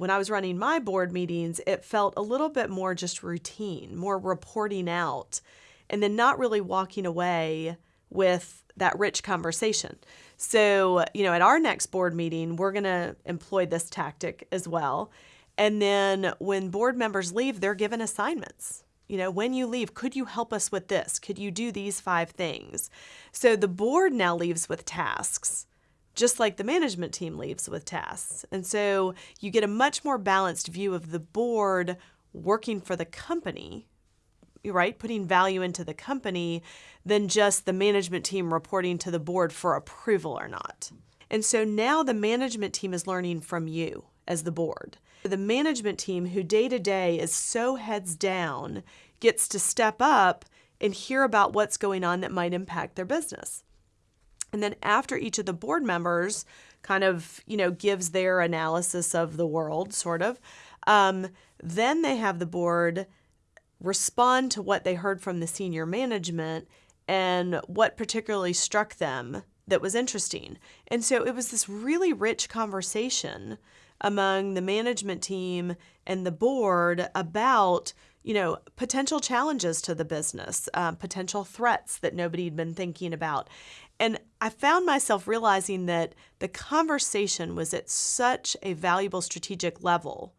when I was running my board meetings, it felt a little bit more just routine, more reporting out, and then not really walking away with that rich conversation. So, you know, at our next board meeting, we're going to employ this tactic as well. And then when board members leave, they're given assignments. You know, when you leave, could you help us with this? Could you do these five things? So the board now leaves with tasks just like the management team leaves with tasks. And so you get a much more balanced view of the board working for the company, right? Putting value into the company than just the management team reporting to the board for approval or not. And so now the management team is learning from you as the board. The management team, who day to day is so heads down, gets to step up and hear about what's going on that might impact their business. And then after each of the board members kind of, you know, gives their analysis of the world, sort of, um, then they have the board respond to what they heard from the senior management and what particularly struck them that was interesting. And so it was this really rich conversation among the management team and the board about you know potential challenges to the business um, potential threats that nobody had been thinking about. And I found myself realizing that the conversation was at such a valuable strategic level